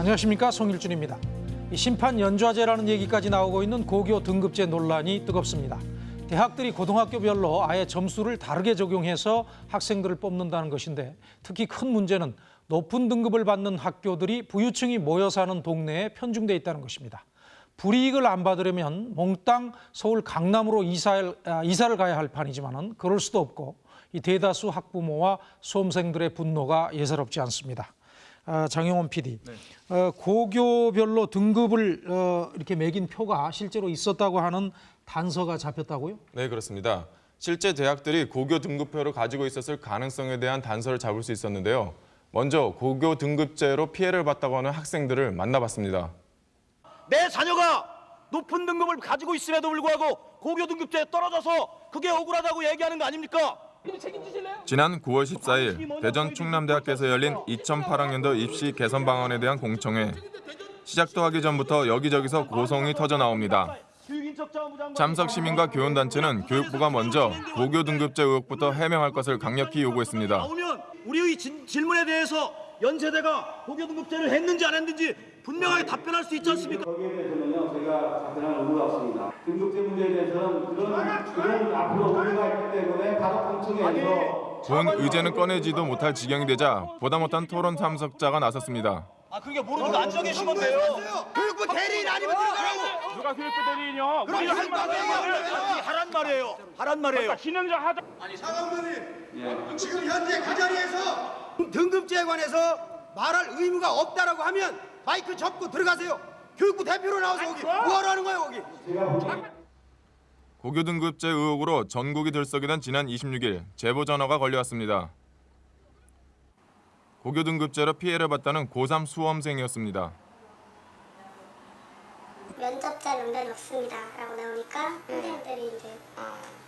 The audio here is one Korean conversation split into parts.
안녕하십니까 송일준입니다. 이 심판 연좌제라는 얘기까지 나오고 있는 고교 등급제 논란이 뜨겁습니다. 대학들이 고등학교별로 아예 점수를 다르게 적용해서 학생들을 뽑는다는 것인데 특히 큰 문제는 높은 등급을 받는 학교들이 부유층이 모여 사는 동네에 편중돼 있다는 것입니다. 불이익을 안 받으려면 몽땅 서울 강남으로 이사를, 아, 이사를 가야 할 판이지만은 그럴 수도 없고 이 대다수 학부모와 수험생들의 분노가 예사롭지 않습니다. 아, 장영원 PD, 어, 고교별로 등급을 어, 이렇게 매긴 표가 실제로 있었다고 하는 단서가 잡혔다고요? 네, 그렇습니다. 실제 대학들이 고교 등급표를 가지고 있었을 가능성에 대한 단서를 잡을 수 있었는데요. 먼저 고교 등급제로 피해를 봤다고 하는 학생들을 만나봤습니다. 내 자녀가 높은 등급을 가지고 있음에도 불구하고 고교 등급제에 떨어져서 그게 억울하다고 얘기하는 거 아닙니까? 지난 9월 14일 대전 충남대학교에서 열린 2008학년도 입시 개선 방안에 대한 공청회. 시작도 하기 전부터 여기저기서 고성이 터져 나옵니다. 참석 시민과 교원단체는 교육부가 먼저 고교 등급제 의혹부터 해명할 것을 강력히 요구했습니다. 나오면 우리의 진- 질문에 대해서 연세대가 고교 등급제를 했는지 안 했는지 분명하게 답변할 수 있지 않습니까? 저희가 답변할 의무가 없습니다. 등급제 문제에 대해서는 그런 그런 앞으로 의무가 있기 때문에 바로 공청회에서 본 의제는 꺼내지도 못할 지경이 되자 보다 못한 토론 참석자가 나섰습니다. 아 그게 모르는 거 앉아 계신 건데요. 교육부 대리인 아니면 들어가라고. 누가 교육부 대리인이요? 무슨 할 말이에요? 아니, 하란 말이에요. 하란 말이에요. 진행자 하자. 사관부님 지금 현재 그 자리에서 등급제에 관해서 말할 의무가 없다라고 하면 마이크 접고 들어가세요. 교육부 대표로 나와서 거기 뭐하러 하는 거예요 거기? 고교 등급제 의혹으로 전국이 들썩이던 지난 26일 제보 전화가 걸려왔습니다. 고교 등급제로 피해를 봤다는 고3 수험생이었습니다. 면접자 명단이 없습니다. 라고 나오니까 선생님들이 이제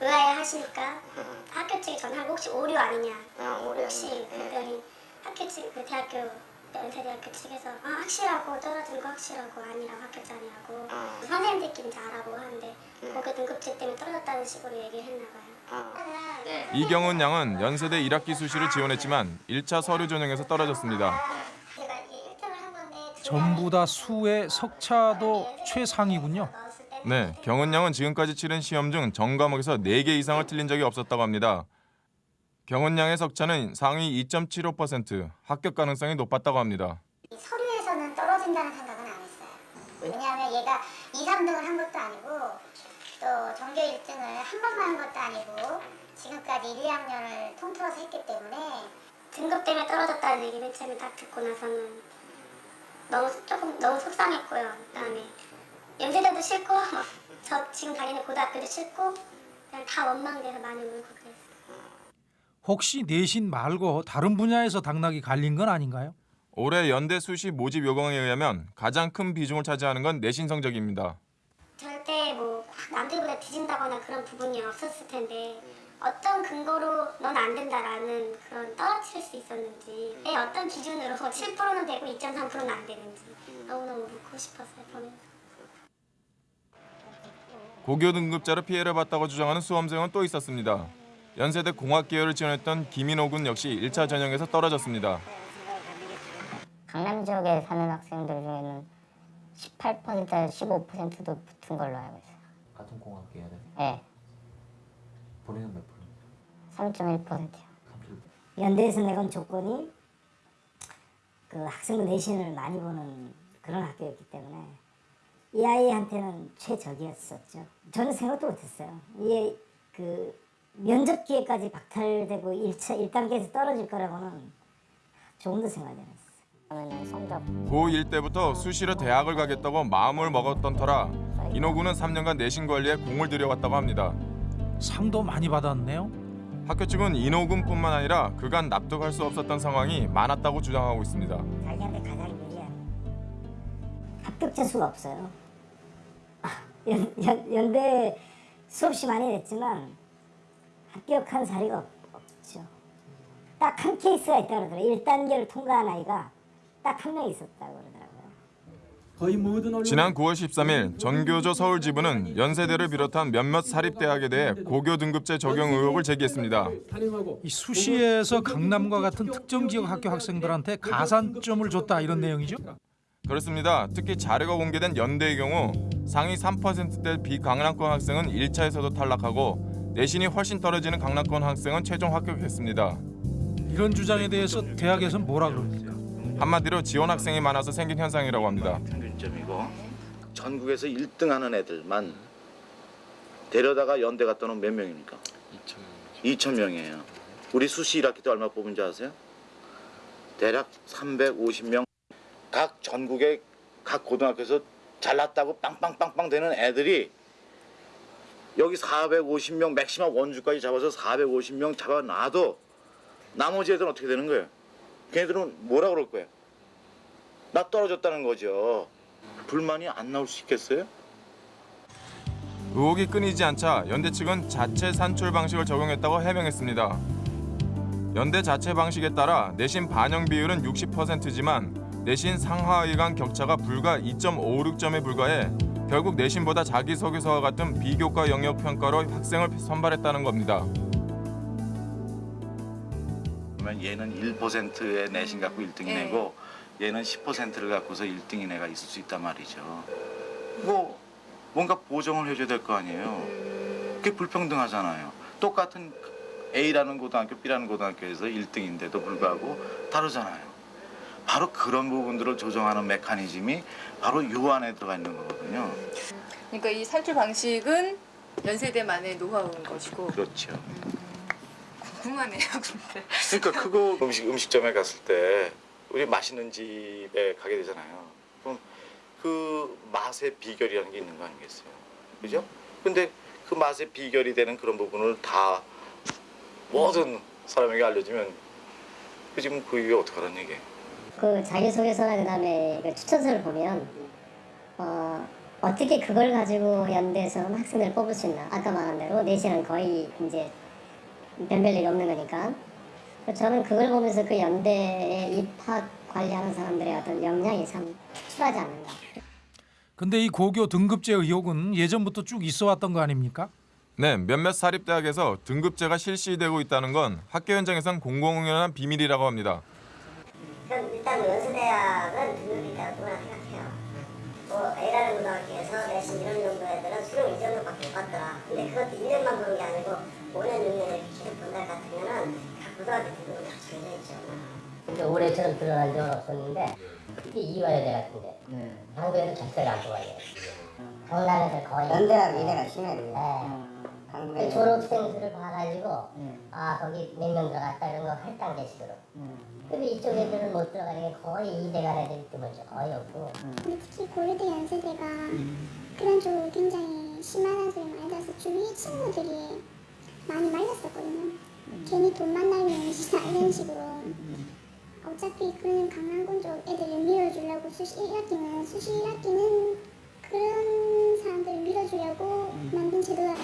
의아해 하시니까 학교 측에 전화하고 혹시 오류 아니냐. 혹시 그랬더니 학교 측, 그 대학교, 연세대학교 측에서 아, 확실하고 떨어진 거 확실하고 아니라고 학교 자리하고 선생님들끼리 이제 알아보고 하는데 고교 등급제 때문에 떨어졌다는 식으로 얘기를 했나 봐요. 이경은 양은 연세대 1학기 수시를 지원했지만 1차 서류 전형에서 떨어졌습니다. 제가 이게 1등을 한 건데 두 전부 다 수의 석차도 최상이군요. 넣었을 때는 네, 경은 양은 지금까지 치른 시험 중 전 과목에서 4개 이상을 틀린 적이 없었다고 합니다. 경은 양의 석차는 상위 2.75%, 합격 가능성이 높았다고 합니다. 이 서류에서는 떨어진다는 생각은 안 했어요. 왜냐하면 얘가 2, 3등을 한 것도 아니고 또 전교 1등을 한 번만 한 것도 아니고 지금까지 1, 2학년을 통틀어서 했기 때문에 등급 때문에 떨어졌다는 얘기를 처음에 딱 듣고 나서는 너무 조금 너무 속상했고요. 그다음에 연세대도 싫고 저 지금 다니는 고등학교도 싫고 그냥 다 원망돼서 많이 울고 그랬어요. 혹시 내신 말고 다른 분야에서 당락이 갈린 건 아닌가요? 올해 연대 수시 모집 요강에 의하면 가장 큰 비중을 차지하는 건 내신 성적입니다. 절대 뭐 남들보다 뒤진다거나 그런 부분이 없었을 텐데 어떤 근거로 넌 안 된다라는 그런 떨어뜨릴 수 있었는지 내 어떤 기준으로 7%는 되고 2.3%는 안 되는지 너무너무 묻고 싶었어요 보면서 고교 등급자로 피해를 봤다고 주장하는 수험생은 또 있었습니다. 연세대 공학 계열을 지원했던 김인호 군 역시 1차 전형에서 떨어졌습니다. 강남 지역에 사는 학생들 중에는 18%에서 15%도 붙은 걸로 알고 있어요. 같은 공학 계열에 네, 본인은 몇 프로? 3.1%요. 연대에서 내건 조건이 그 학생부 내신을 많이 보는 그런 학교였기 때문에 이 아이한테는 최적이었었죠. 저는 생각도 못했어요. 이게 그 면접 기회까지 박탈되고 1차 1단계에서 떨어질 거라고는 조금도 생각이 안 했어요. 성적 고1 때부터 수시로 대학을 가겠다고 마음을 먹었던 터라 인호 군은 3년간 내신 관리에 공을 들여왔다고 합니다. 상도 많이 받았네요. 학교 측은 인호 군뿐만 아니라 그간 납득할 수 없었던 상황이 많았다고 주장하고 있습니다. 자기한테 가장 유리한 합격자 수가 없어요. 아, 연, 연, 연대 수없이 많이 냈지만 합격한 사례가 없, 없죠. 딱 한 케이스가 있다 그러더라고요. 1단계를 통과한 아이가 딱 한 명 있었다고 그러더라고요. 거의 모든 언론 지난 9월 13일 전교조 서울지부는 연세대를 비롯한 몇몇 사립대학에 대해 고교 등급제 적용 의혹을 제기했습니다. 이 수시에서 강남과 같은 특정 지역 학교 학생들한테 가산점을 줬다 이런 내용이죠? 그렇습니다. 특히 자료가 공개된 연대의 경우 상위 3%대 비강남권 학생은 1차에서도 탈락하고 내신이 훨씬 떨어지는 강남권 학생은 최종 합격했습니다. 이런 주장에 대해서 대학에서는 뭐라 그럽니까? 한마디로 지원 학생이 많아서 생긴 현상이라고 합니다. 평균점이고 전국에서 1등하는 애들만 데려다가 연대 갔다 오면 몇 명입니까? 2천 명이에요. 우리 수시 1학기 때 얼마 뽑은지 아세요? 대략 350명. 각 전국의 각 고등학교에서 잘났다고 빵빵빵빵 되는 애들이 여기 450명 맥시멈 원주까지 잡아서 450명 잡아놔도 나머지 애들은 어떻게 되는 거예요? 걔네들은 뭐라 그럴 거예요? 나 떨어졌다는 거죠. 불만이 안 나올 수 있겠어요? 의혹이 끊이지 않자 연대 측은 자체 산출 방식을 적용했다고 해명했습니다. 연대 자체 방식에 따라 내신 반영 비율은 60%지만 내신 상하위 간 격차가 불과 2.56점에 불과해 결국 내신보다 자기소개서와 같은 비교과 영역 평가로 학생을 선발했다는 겁니다. 그러면 얘는 1%의 내신 갖고 1등이 네. 내고 얘는 10%를 갖고서 1등인 애가 있을 수 있단 말이죠. 뭐 뭔가 보정을 해줘야 될 거 아니에요. 그게 불평등하잖아요. 똑같은 A라는 고등학교, B라는 고등학교에서 1등인데도 불구하고 다르잖아요. 바로 그런 부분들을 조정하는 메커니즘이 바로 요 안에 들어가 있는 거거든요. 그러니까 이 살출 방식은 연세대만의 노하우인 것이고 그렇죠. 궁금하네요, 근데. 그러니까 그거 음식 음식점에 갔을 때 우리 맛있는 집에 가게 되잖아요. 그럼 그 맛의 비결이라는 게 있는 거 아니겠어요? 그죠? 근데 그 맛의 비결이 되는 그런 부분을 다 모든 사람에게 알려주면 그 지금 그 이후에 어떡하라는 얘기예요? 그 자기소개서나 그 다음에 그 추천서를 보면 어, 어떻게 그걸 가지고 연대에서는 학생들을 뽑을 수 있나 아까 말한 대로 내신은 거의 이제 변별 일이 없는 거니까 저는 그걸 보면서 그 연대에 입학 관리하는 사람들의 어떤 역량이 참 특출하지 않는가 근데 이 고교 등급제 의혹은 예전부터 쭉 있어 왔던 거 아닙니까? 네, 몇몇 사립대학에서 등급제가 실시되고 있다는 건 학교 현장에선 공공연한 비밀이라고 합니다. 일단 연수대학은 등급이 있다고 누구나 생각해요. 뭐 A라는 고등학교에서 내신 이런 정도 애들은 수능 2점밖에 못 받더라. 근데 그것도 1년만 보는 게 아니고 5년, 6년 이렇게 계속 본다 같으면은 각 고등학교 등급은 다 정해져 있죠. 근데 올해 처럼 드러난 적은 없었는데 특히 이화여대 같은데 한국에서 자체를 안 뽑아요. 강남에서 거의 연대랑 이대가 심해요. 네. 졸업생들을 봐가지고 아 거기 몇 명 들어갔다 이런 거 할당제식으로. 근데 이쪽 애들은 못 들어가는 게 거의 이대간 애들이 드물죠. 거의 없고. 근데 특히 고려대 연세대가 그런 쪽으로 굉장히 심한 애들이 많이 나서 주위 친구들이 많이 말렸었거든요. 괜히 돈만 날면 이런 식으로. 어차피 그런 강남권 쪽 애들을 밀어주려고 수시 1학기는 수시 1학기는 그런 사람들을 밀어주려고 만든 제도다.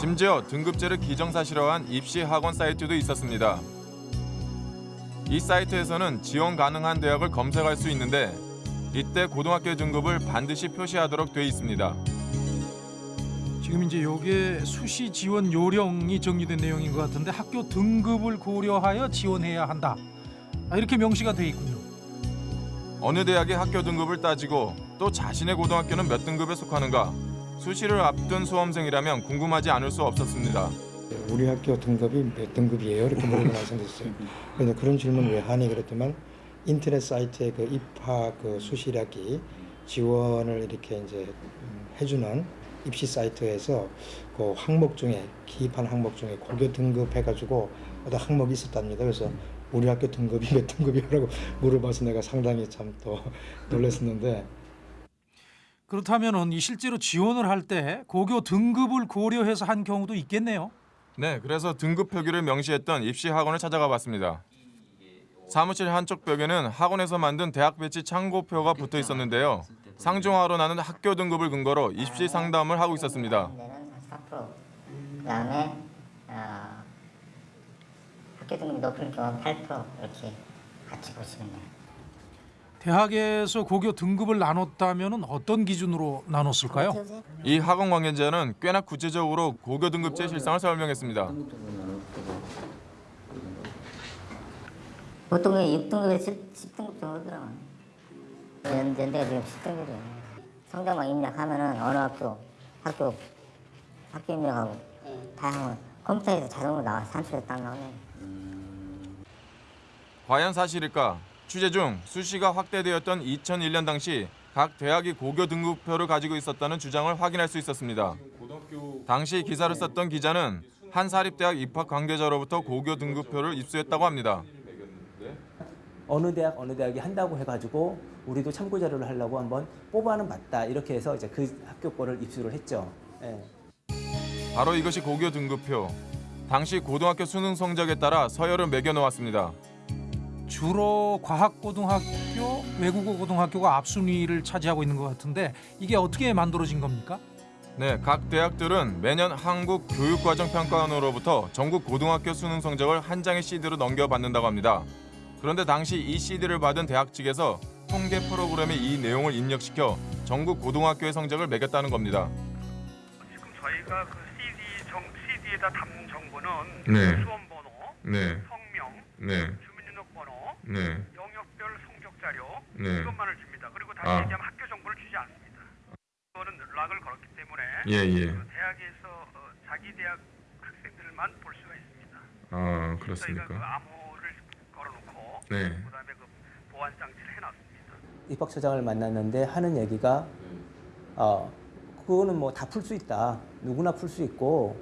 심지어 등급제를 기정사실화한 입시 학원 사이트도 있었습니다. 이 사이트에서는 지원 가능한 대학을 검색할 수 있는데 이때 고등학교 등급을 반드시 표시하도록 돼 있습니다. 지금 이제 요게 수시 지원 요령이 정리된 내용인 것 같은데 학교 등급을 고려하여 지원해야 한다. 아, 이렇게 명시가 돼 있군요. 어느 대학의 학교 등급을 따지고 또 자신의 고등학교는 몇 등급에 속하는가 수시를 앞둔 수험생이라면 궁금하지 않을 수 없었습니다. 우리 학교 등급이 몇 등급이에요? 이렇게 물어보고 말씀드렸어요. 그래서 그런 질문 왜 하니 그랬더만 인터넷 사이트에 그 입학 그 수시 1학기 지원을 이렇게 이제 음, 해주는 입시 사이트에서 그 항목 중에 기입한 항목 중에 고교 등급 해가지고 어떤 항목이 있었답니다. 그래서 우리 학교 등급이 몇 등급이라고 물어봐서 내가 상당히 참 또 놀랐었는데 그렇다면은 이 실제로 지원을 할 때 고교 등급을 고려해서 한 경우도 있겠네요. 네, 그래서 등급 표기를 명시했던 입시 학원을 찾아가 봤습니다. 사무실 한쪽 벽에는 학원에서 만든 대학 배치 참고표가 붙어 있었는데요. 상중하로 나는 학교 등급을 근거로 입시 상담을 하고 있었습니다. 내는 4%. 그다음에 어, 학교 등급이 높은 경우 8% 이렇게 같이 보시면 돼요. 대학에서 고교 등급을 나눴다면은 어떤 기준으로 나눴을까요? 이 학원 관계자는 꽤나 구체적으로 고교 등급제 실상을 설명했습니다. 보통 6등급에 10등급 정도 들어가요. 연, 연대가 지금 10등급이에요. 성적만 입력하면은 어느 학교, 학교, 학교 입력하고 다양한 컴퓨터에서 자동으로 나와 딱 나오네. 과연 사실일까? 취재 중 수시가 확대되었던 2001년 당시 각 대학이 고교 등급표를 가지고 있었다는 주장을 확인할 수 있었습니다. 당시 기사를 썼던 기자는 한 사립대학 입학 관계자로부터 고교 등급표를 입수했다고 합니다. 어느 대학 어느 대학이 한다고 해가지고 우리도 참고 자료를 하려고 한번 뽑아는 봤다 이렇게 해서 이제 그 학교 거를 입수를 했죠. 예. 바로 이것이 고교 등급표. 당시 고등학교 수능 성적에 따라 서열을 매겨 놓았습니다. 주로 과학고등학교, 외국어고등학교가 앞순위를 차지하고 있는 것 같은데 이게 어떻게 만들어진 겁니까? 네, 각 대학들은 매년 한국 교육과정평가원으로부터 전국 고등학교 수능 성적을 한 장의 CD로 넘겨받는다고 합니다. 그런데 당시 이 CD를 받은 대학 측에서 통계 프로그램에 이 내용을 입력시켜 전국 고등학교의 성적을 매겼다는 겁니다. 지금 저희가 그 CD 정 CD에다 담는 정보는 네. 수험 번호, 네. 성명, 네. 네. 영역별 성적 자료 네. 이것만을 줍니다. 그리고 다시 아. 얘기하면 학교 정보를 주지 않습니다. 이거는 락을 걸었기 때문에 예, 예. 그 대학에서 어, 자기 대학 학생들만 볼 수가 있습니다. 아, 저희가 그 암호를 걸어놓고 네. 그다음에 그 보안 장치를 해놨습니다. 입학처장을 만났는데 하는 얘기가 어 그거는 뭐 다 풀 수 있다 누구나 풀 수 있고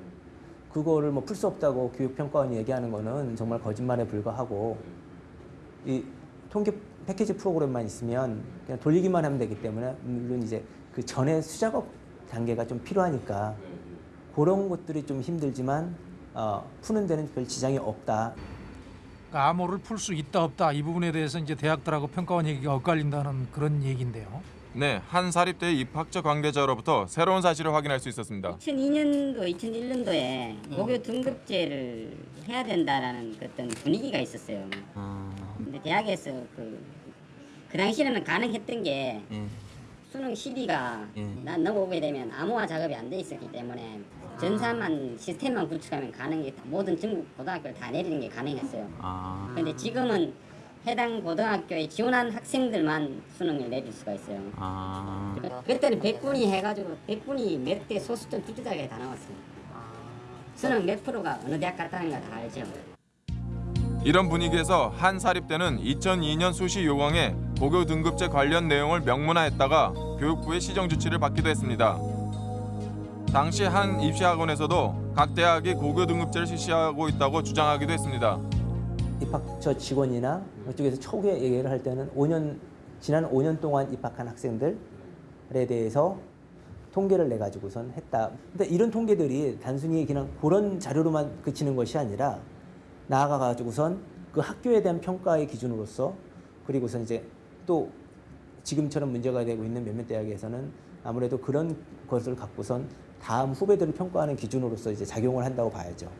그거를 뭐 풀 수 없다고 교육평가원이 얘기하는 거는 정말 거짓말에 불과하고 이 통계 패키지 프로그램만 있으면 그냥 돌리기만 하면 되기 때문에 물론 이제 그 전에 수작업 단계가 좀 필요하니까 그런 것들이 좀 힘들지만 어, 푸는 데는 별 지장이 없다. 그러니까 암호를 풀 수 있다 없다 이 부분에 대해서 이제 대학들하고 평가원 얘기가 엇갈린다는 그런 얘기인데요. 네, 한 사립대 입학처 관계자로부터 새로운 사실을 확인할 수 있었습니다. 2002년도, 2001년도에 고교 등급제를 해야 된다라는 그 어떤 분위기가 있었어요. 근데 대학에서 그, 그 당시에는 가능했던 게 수능 CD가 난 넘어오게 되면 암호화 작업이 안 돼 있었기 때문에 전산만 시스템만 구축하면 가능해 모든 전국 고등학교를 다 내리는 게 가능했어요. 근데 지금은 해당 고등학교에 지원한 학생들만 수능을 내릴 수가 있어요. 그- 그때는 100분이 해가지고 100분이 몇대 소수점 뚜렷하게 다 나왔어요. 수능 몇 프로가 어느 대학 갔다는 거다 알죠. 이런 분위기에서 한 사립대는 2002년 수시 요강에 고교 등급제 관련 내용을 명문화했다가 교육부의 시정 조치를 받기도 했습니다. 당시 한 입시학원에서도 각 대학이 고교 등급제를 실시하고 있다고 주장하기도 했습니다. 입학처 직원이나 이쪽에서 초기에 얘기를 할 때는 5년 지난 5년 동안 입학한 학생들에 대해서 통계를 내 가지고선 했다. 근데 이런 통계들이 단순히 그냥 그런 자료로만 그치는 것이 아니라 나아가 가지고선 그 학교에 대한 평가의 기준으로서 그리고선 이제 또 지금처럼 문제가 되고 있는 몇몇 대학에서는 아무래도 그런 것을 갖고선 다음 후배들을 평가하는 기준으로서 이제 작용을 한다고 봐야죠.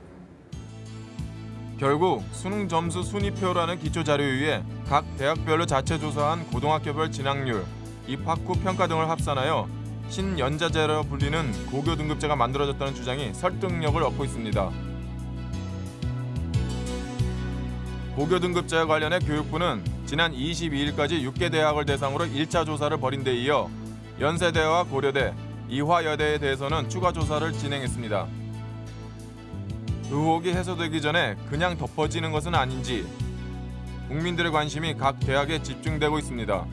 결국 수능 점수 순위표라는 기초 자료에 의해 각 대학별로 자체 조사한 고등학교별 진학률, 입학 후 평가 등을 합산하여 신연자제로 불리는 고교 등급제가 만들어졌다는 주장이 설득력을 얻고 있습니다. 고교 등급제와 관련해 교육부는 지난 22일까지 6개 대학을 대상으로 1차 조사를 벌인 데 이어 연세대와 고려대, 이화여대에 대해서는 추가 조사를 진행했습니다. 의혹이 해소되기 전에 그냥 덮어지는 것은 아닌지 국민들의 관심이 각 대학에 집중되고 있습니다.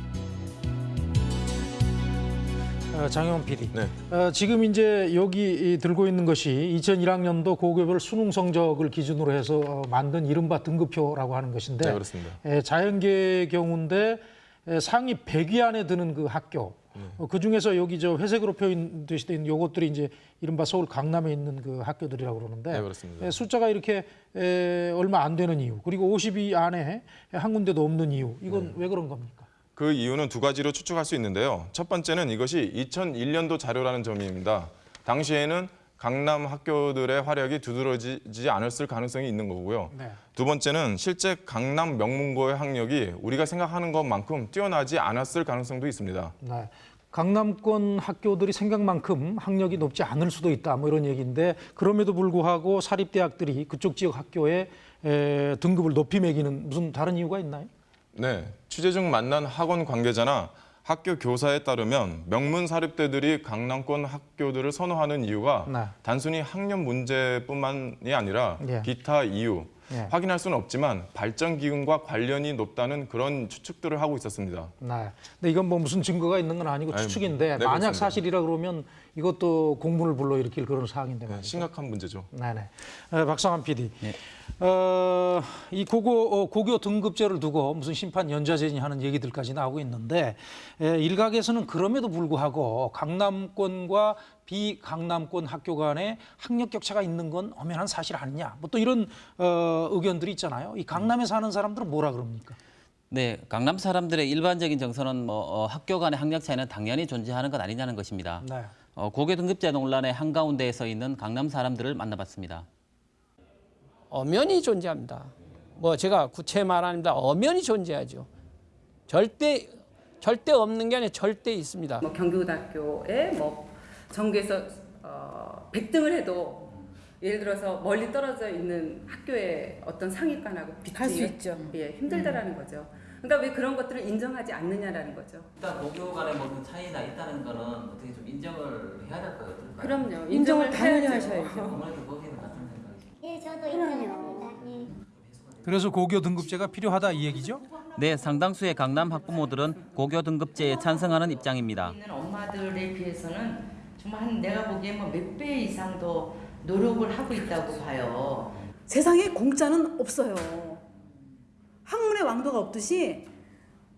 어, 장영훈 PD. 네. 어, 지금 이제 여기 이 들고 있는 것이 2001학년도 고교별 수능 성적을 기준으로 해서 어, 만든 이른바 등급표라고 하는 것인데 네, 그렇습니다. 에, 자연계 경우인데 에, 상위 100위 안에 드는 그 학교 어, 그 중에서 여기 저 회색으로 표현되시된 요것들이 이제 이른바 서울 강남에 있는 그 학교들이라고 그러는데 네. 에, 숫자가 이렇게 에, 얼마 안 되는 이유 그리고 50위 안에 한 군데도 없는 이유 이건 네. 왜 그런 겁니까? 그 이유는 두 가지로 추측할 수 있는데요. 첫 번째는 이것이 2001년도 자료라는 점입니다. 당시에는 강남 학교들의 활약이 두드러지지 않았을 가능성이 있는 거고요. 네. 두 번째는 실제 강남 명문고의 학력이 우리가 생각하는 것만큼 뛰어나지 않았을 가능성도 있습니다. 네. 강남권 학교들이 생각만큼 학력이 높지 않을 수도 있다 뭐 이런 얘기인데 그럼에도 불구하고 사립대학들이 그쪽 지역 학교에 에, 등급을 높이 매기는 무슨 다른 이유가 있나요? 네, 취재 중 만난 학원 관계자나 학교 교사에 따르면 명문 사립대들이 강남권 학교들을 선호하는 이유가 네. 단순히 학력 문제뿐만이 아니라 예. 기타 이유 예. 확인할 수는 없지만 발전 기금과 관련이 높다는 그런 추측들을 하고 있었습니다. 네. 근데 이건 뭐 무슨 증거가 있는 건 아니고 아니, 추측인데 네, 만약 그렇습니다. 사실이라 그러면 이것도 공문을 불러일으킬 그런 사항인데 말이죠. 심각한 문제죠. 네네. 어, 박상환 PD. 어, 이 고고, 어, 고교 등급제를 두고 무슨 심판 연좌제니 하는 얘기들까지 나오고 있는데 에, 일각에서는 그럼에도 불구하고 강남권과 비강남권 학교 간에 학력 격차가 있는 건 엄연한 사실 아니냐. 뭐 또 이런 어, 의견들이 있잖아요. 이 강남에 사는 사람들은 뭐라 그럽니까? 네, 강남 사람들의 일반적인 정서는 뭐 어, 학교 간의 학력 차이는 당연히 존재하는 것 아니냐는 것입니다. 네. 어, 고교 등급제 논란의 한가운데에 서 있는 강남 사람들을 만나봤습니다. 엄연히 존재합니다. 뭐 제가 구체 말합니다. 엄연히 존재하죠. 절대 절대 없는 게 아니라 절대 있습니다. 뭐 경기고등학교에 뭐 전교에서 어, 100등을 해도 예를 들어서 멀리 떨어져 있는 학교의 어떤 상위권하고 비추기 있죠. 예, 힘들다라는 거죠. 그러니까 왜 그런 것들을 인정하지 않느냐라는 거죠. 일단 고교 간의 뭐 차이가 있다는 거는 어떻게 좀 인정을 해야 될것 같아요. 그럼요. 인정을 인정을 당연히. 하셔야죠. 아무래도 거기는 같은 생각이죠. 예, 저도 인정합니다. 예. 그래서 고교 등급제가 필요하다 이 얘기죠? 네, 상당수의 강남 학부모들은 고교 등급제에 찬성하는 입장입니다. 있는 엄마들에 비해서는 정말 한 내가 보기에 뭐몇 배 이상 더 노력을 하고 있다고 봐요. 세상에 공짜는 없어요. 학문의 왕도가 없듯이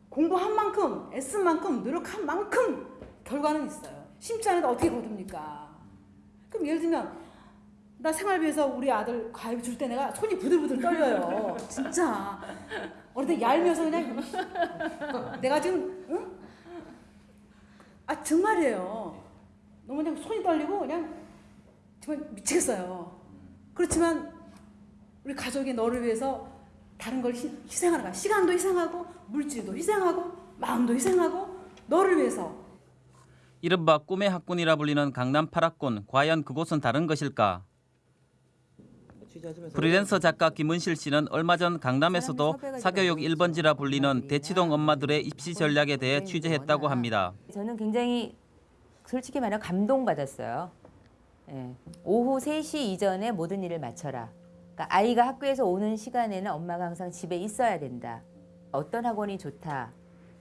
공부한 만큼 애쓴 만큼 노력한 만큼 결과는 있어요. 심지 않아도 어떻게 거둡니까? 그럼 예를 들면 나 생활비에서 우리 아들 과외 줄때 내가 손이 부들부들 떨려요. 진짜. 어느 때 얄미워서 그냥 내가 지금 응? 아 정말이에요. 너무 그냥 손이 떨리고 그냥 정말 미치겠어요. 그렇지만 우리 가족이 너를 위해서 다른 걸 희, 희생하는 거야. 시간도 희생하고 물질도 희생하고 마음도 희생하고 너를 위해서 이른바 꿈의 학군이라 불리는 강남 8학군 과연 그곳은 다른 것일까? 프리랜서 작가 김은실 씨는 얼마 전 강남에서도 사교육 1번지라 불리는 대치동 엄마들의 입시 전략에 대해 취재했다고 합니다. 저는 굉장히 솔직히 말하면 감동받았어요. 예. 오후 3시 이전에 모든 일을 마쳐라. 그러니까 아이가 학교에서 오는 시간에는 엄마가 항상 집에 있어야 된다. 어떤 학원이 좋다.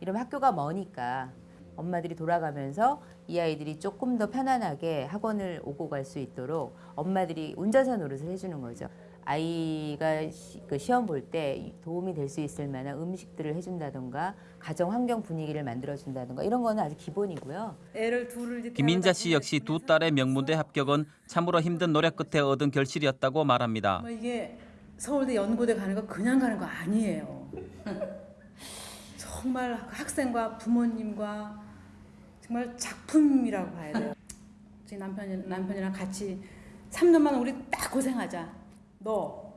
이러면 학교가 머니까 엄마들이 돌아가면서 이 아이들이 조금 더 편안하게 학원을 오고 갈 수 있도록 엄마들이 운전사 노릇을 해주는 거죠. 아이가 시, 그 시험 볼 때 도움이 될 수 있을 만한 음식들을 해준다던가 가정 환경 분위기를 만들어준다던가 이런 거는 아주 기본이고요. 애를 둘을 김인자 씨 역시 두 딸의 명문대 합격은 참으로 힘든 노력 끝에 얻은 결실이었다고 말합니다. 뭐 이게 서울대 연고대 가는 거 그냥 가는 거 아니에요. 정말 학생과 부모님과 정말 작품이라고 봐야 돼요. 제 남편이 남편이랑 같이 3년만 우리 딱 고생하자. 너,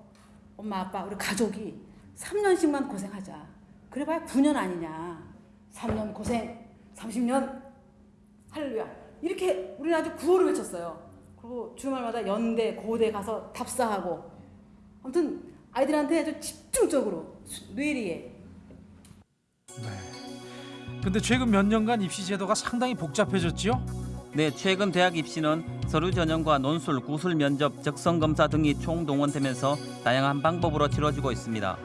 엄마, 아빠, 우리 가족이 3년씩만 고생하자. 그래봐야 9년 아니냐. 3년 고생, 30년 할렐루야. 이렇게 우리는 아주 구호를 외쳤어요. 그리고 주말마다 연대, 고대 가서 답사하고. 아무튼 아이들한테 아주 집중적으로 뇌리에 근데 최근 몇 년간 입시 제도가 상당히 복잡해졌지요? 네, 최근 대학 입시는 서류 전형과 논술, 구술 면접, 적성 검사 등이 총동원되면서 다양한 방법으로 치러지고 있습니다.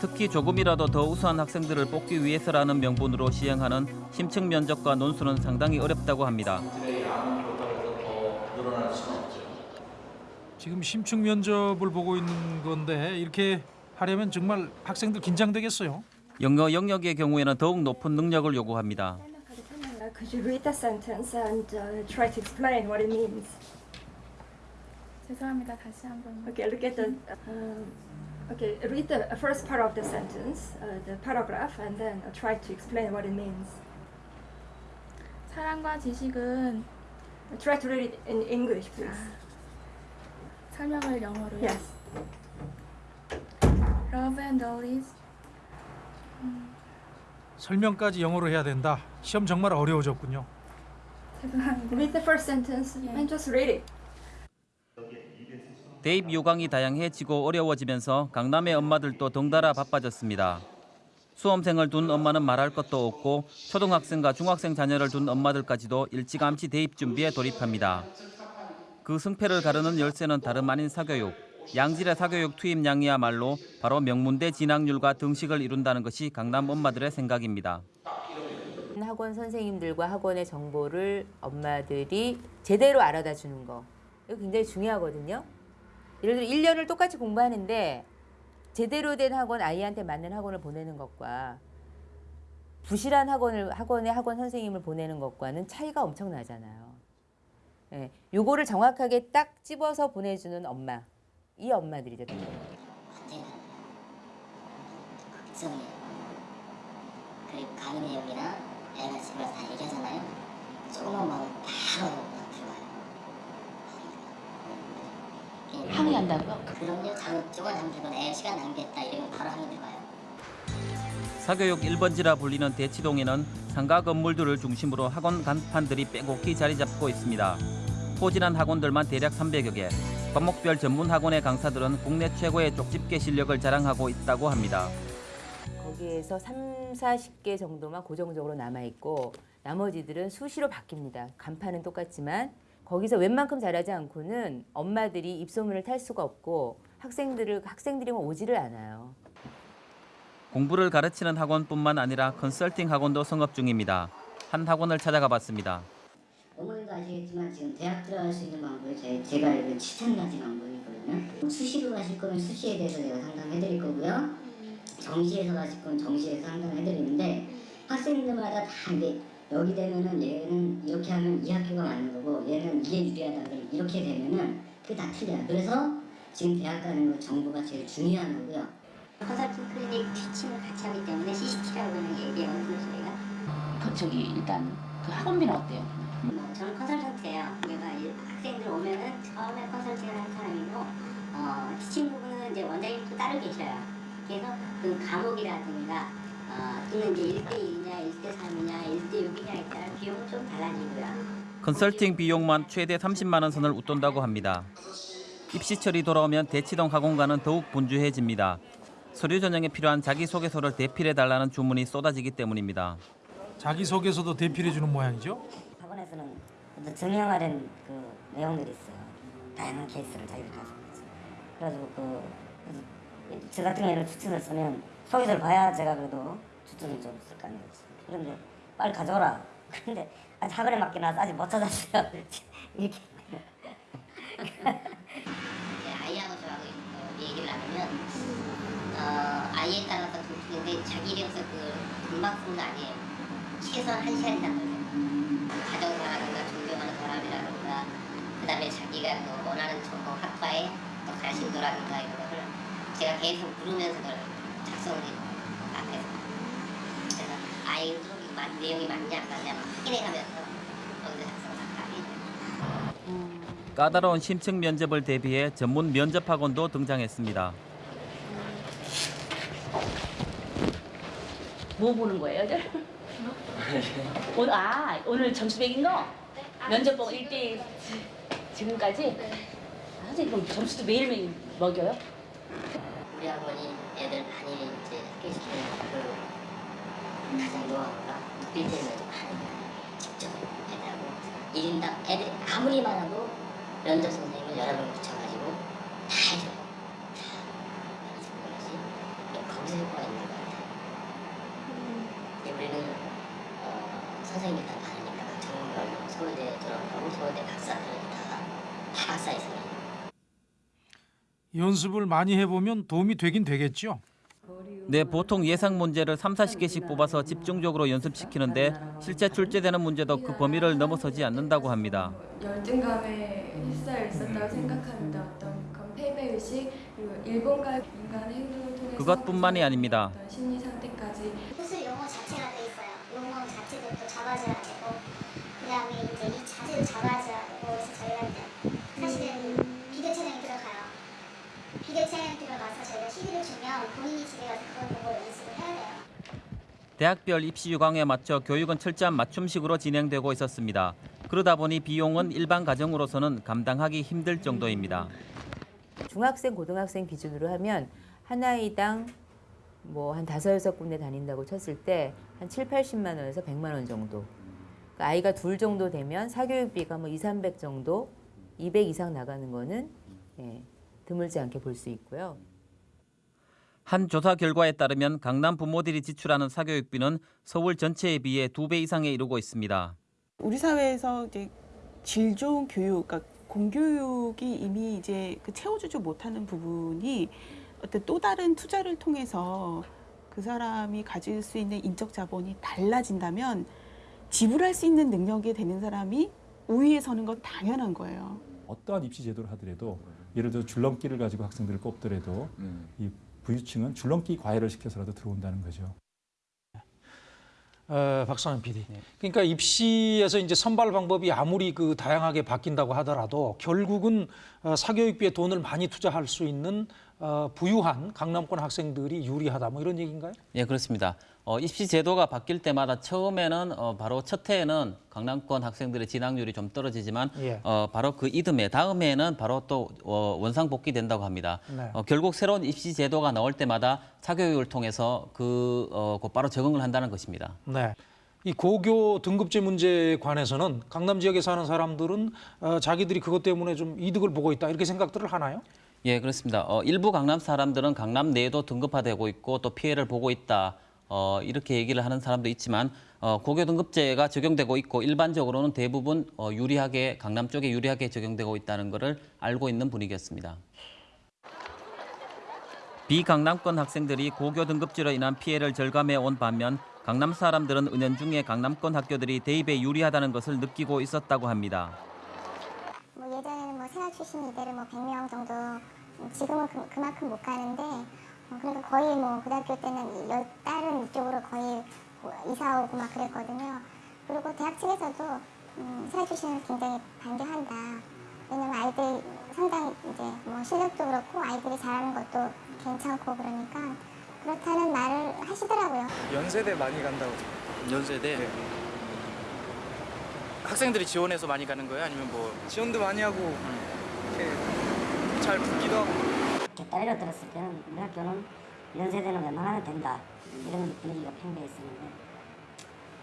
특히 조금이라도 더 우수한 학생들을 뽑기 위해서라는 명분으로 시행하는 심층 면접과 논술은 상당히 어렵다고 합니다. 지금 심층 면접을 보고 있는 건데 이렇게 하려면 정말 학생들 긴장되겠어요. 영어 영역의 경우에는 더욱 높은 능력을 요구합니다. Could you read the sentence and uh, try to explain what it means? 죄송합니다. 다시 한번. Okay, look at the. Um, okay, read the first part of the sentence, uh, the paragraph, and then uh, try to explain what it means. 사랑과 지식은 Try to read it in English, please. 설명을 영어로요. Yes. Love and knowledge. 설명까지 영어로 해야 된다. 시험 정말 어려워졌군요. Read the first sentence and just read it. 대입 요강이 다양해지고 어려워지면서 강남의 엄마들도 덩달아 바빠졌습니다. 수험생을 둔 엄마는 말할 것도 없고 초등학생과 중학생 자녀를 둔 엄마들까지도 일찌감치 대입 준비에 돌입합니다. 그 승패를 가르는 열쇠는 다름 아닌 사교육. 양질의 사교육 투입량이야말로 바로 명문대 진학률과 등식을 이룬다는 것이 강남 엄마들의 생각입니다. 학원 선생님들과 학원의 정보를 엄마들이 제대로 알아다 주는 거. 이거 굉장히 중요하거든요. 예를 들어 1년을 똑같이 공부하는데 제대로 된 학원 아이한테 맞는 학원을 보내는 것과 부실한 학원을 학원의 학원 선생님을 보내는 것과는 차이가 엄청나잖아요. 예, 요거를 정확하게 딱 집어서 보내주는 엄마, 이 엄마들이죠. 걱정이에요. 그리고 가는 내용이나 애가 집에 다 얘기하잖아요. 조금만 마음 바로 들어와요. 항의한다고요? 그럼요. 장, 조금 잠들건 애 시간 낭비했다 이러면 바로 항의 들어가요. 사교육 1번지라 불리는 대치동에는 상가 건물들을 중심으로 학원 간판들이 빼곡히 자리 잡고 있습니다. 포진한 학원들만 대략 300여 개. 과목별 전문 학원의 강사들은 국내 최고의 쪽집게 실력을 자랑하고 있다고 합니다. 거기에서 3, 40개 정도만 고정적으로 남아있고 나머지들은 수시로 바뀝니다. 간판은 똑같지만 거기서 웬만큼 잘하지 않고는 엄마들이 입소문을 탈 수가 없고 학생들을 학생들이 뭐 오지를 않아요. 공부를 가르치는 학원뿐만 아니라 컨설팅 학원도 성업 중입니다. 한 학원을 찾아가 봤습니다. 어머니도 아시겠지만 지금 대학 들어갈 수 있는 방법이 제, 제가 알기로 7천 가지 방법이거든요. 수시로 가실 거면 수시에 대해서 제가 상담해드릴 거고요. 정시에서 가실 거면 정시에서 상담해드리는데 학생들마다 다 이게 여기 되면은 얘는 이렇게 하면 이 학교가 맞는 거고 얘는 이게 유리하다 그러면 이렇게 되면은 그게 다 틀려요. 그래서 지금 대학 가는 거 정보가 제일 중요한 거고요. 컨설팅 클리닉 티칭을 같이 하기 때문에 CCT라고 하는 게 얘기하거든요 저희가. 그 저기 일단 그 학원비는 어때요? 뭐 저는 컨설턴트예요. 이 학생들 오면은 처음에 컨설팅을 하는 사람이고 어, 티칭 부분은 이제 원장님 또 따로 계셔요. 그래서 그 과목이라든가 어, 또는 이제 1대1이냐 1대3이냐 1대6이냐에 따라 비용은 좀 달라지고요. 컨설팅 비용만 최대 30만 원 선을 웃돈다고 합니다. 입시철이 돌아오면 대치동 학원가는 더욱 분주해집니다. 서류 전형에 필요한 자기소개서를 대필해 달라는 주문이 쏟아지기 때문입니다. 자기소개서도 대필해 주는 모양이죠. 학원에서는 어떤 증명하는 그 내용들이 있어요. 다양한 케이스를 자기들 가지고 있지. 그래가지고 그, 저 같은 경우에는 추천을 쓰면 소개서를 봐야 제가 그래도 추천을 좀 쓸 거 아니에요. 그런데 빨리 가져오라. 근데 아직 학원에 맡겨놔서 아직 못 찾았어요. 이렇게. 아이하고 저하고 얘기를 나누면 어, 아이에 따라서 근데 자기 이름서 그 금방 쓰는 거 아니에요. 최소한 한 시간 이상 걸려요. 존경하는 사람이라든가 그 다음에 자기가 그 원하는 전공 학과에 또 관심도라든가 이런 것을 제가 계속 부르면서 그걸 작성을. 앞에서. 그래서 아이도 이 맞- 내용이 맞냐 안 맞냐 막 확인해가면서 거기서 작성을 다 해요. 까다로운 심층 면접을 대비해 전문 면접 학원도 등장했습니다. 뭐 보는 거예요, 저? 오늘 아 오늘 점수 매긴 거 면접 보고 1대1 지금까지 아, 선생님 그럼 점수도 매일매일 먹여요? 우리 학원이 애들 많이 이제 학교시키는 그 가장 노하우가 빌딩을 하는 거예요. 직접 애들하고 1인당 애들 아무리 많아도 면접 선생님을 여러 명 붙여가지고 다 해줘요. 다 것이 거기서 효과가 있는 것 같아요. 근데 우리는 어, 선생님이 다 많으니까 전문별로 서울대 졸업하고 서울대 박사들 다, 다 박사 이상이에요. 연습을 많이 해보면 도움이 되긴 되겠죠. 네, 보통 예상 문제를 3, 40개씩 뽑아서 집중적으로 연습시키는데 실제 출제되는 문제도 그 범위를 넘어서지 않는다고 합니다. 열등감에 휩싸여 있었다고 생각합니다. 어떤 그런 패배 의식 그리고 일본과 인간의 행동을 통해서 그것뿐만이 아닙니다. 심리 상태까지 무슨 용어 자체가 돼 있어요. 용어 자체도 또 잡아줘야 되고 그다음에 이제 이 자세도 잡아줘야 되고 그래서 저희가 이제 사실은 비디오 촬영이 들어가요. 비디오 촬영이 들어가서 저희가 CD를 주면 본인이 집에 가서 그걸 보고 연습을 해야 돼요. 대학별 입시 유광에 맞춰 교육은 철저한 맞춤식으로 진행되고 있었습니다. 그러다 보니 비용은 일반 가정으로서는 감당하기 힘들 정도입니다. 중학생, 고등학생 기준으로 하면 한 아이당 뭐 한 다섯 여섯 군데 다닌다고 쳤을 때 한 7, 80만 원에서 100만 원 정도. 그러니까 아이가 둘 정도 되면 사교육비가 뭐 2, 300 정도, 200 이상 나가는 거는 예, 드물지 않게 볼 수 있고요. 한 조사 결과에 따르면 강남 부모들이 지출하는 사교육비는 서울 전체에 비해 두 배 이상에 이르고 있습니다. 우리 사회에서 이제 질 좋은 교육, 그러니까 공교육이 이미 이제 그 채워주지 못하는 부분이 어떤 또 다른 투자를 통해서 그 사람이 가질 수 있는 인적 자본이 달라진다면 지불할 수 있는 능력이 되는 사람이 우위에 서는 건 당연한 거예요. 어떠한 입시 제도를 하더라도 예를 들어 줄넘기를 가지고 학생들을 뽑더라도 이 부유층은 줄넘기 과외를 시켜서라도 들어온다는 거죠. 어, 박상현 PD. 그러니까 입시에서 이제 선발 방법이 아무리 그 다양하게 바뀐다고 하더라도 결국은 어, 사교육비에 돈을 많이 투자할 수 있는 어, 부유한 강남권 학생들이 유리하다 뭐 이런 얘기인가요? 예, 그렇습니다. 어, 입시 제도가 바뀔 때마다 처음에는 어, 바로 첫 해에는 강남권 학생들의 진학률이 좀 떨어지지만 예. 어, 바로 그 이듬해 다음 해에는 바로 또 어, 원상 복귀된다고 합니다. 네. 어, 결국 새로운 입시 제도가 나올 때마다 사교육을 통해서 그 어, 곧바로 적응을 한다는 것입니다. 네. 이 고교 등급제 문제에 관해서는 강남 지역에 사는 사람들은 어, 자기들이 그것 때문에 좀 이득을 보고 있다 이렇게 생각들을 하나요? 예, 그렇습니다. 어, 일부 강남 사람들은 강남 내에도 등급화되고 있고 또 피해를 보고 있다. 어, 이렇게 얘기를 하는 사람도 있지만 어, 고교 등급제가 적용되고 있고 일반적으로는 대부분 어, 유리하게 강남 쪽에 유리하게 적용되고 있다는 것을 알고 있는 분위기였습니다. 비강남권 학생들이 고교 등급제로 인한 피해를 절감해 온 반면 강남 사람들은 은연중에 강남권 학교들이 대입에 유리하다는 것을 느끼고 있었다고 합니다. 뭐 생활 출신 이대를 뭐 100명 정도 음, 지금은 그, 그만큼 못 가는데 어, 그러니까 거의 뭐 고등학교 때는 여, 다른 이쪽으로 거의 뭐 이사 오고 막 그랬거든요. 그리고 대학 측에서도 음, 생활 출신을 굉장히 반대한다. 왜냐면 아이들 상당히 이제 뭐 실력도 그렇고 아이들이 잘하는 것도 괜찮고 그러니까 그렇다는 말을 하시더라고요. 연세대 많이 간다고. 연세대 학생들이 지원해서 많이 가는 거예요? 아니면 뭐 지원도 많이 하고 이렇게 잘 붙기도 하고. 따위로 들었을 때는 우리 학교는 연세대는 웬만하면 된다 이런 분위기가 팽배했었는데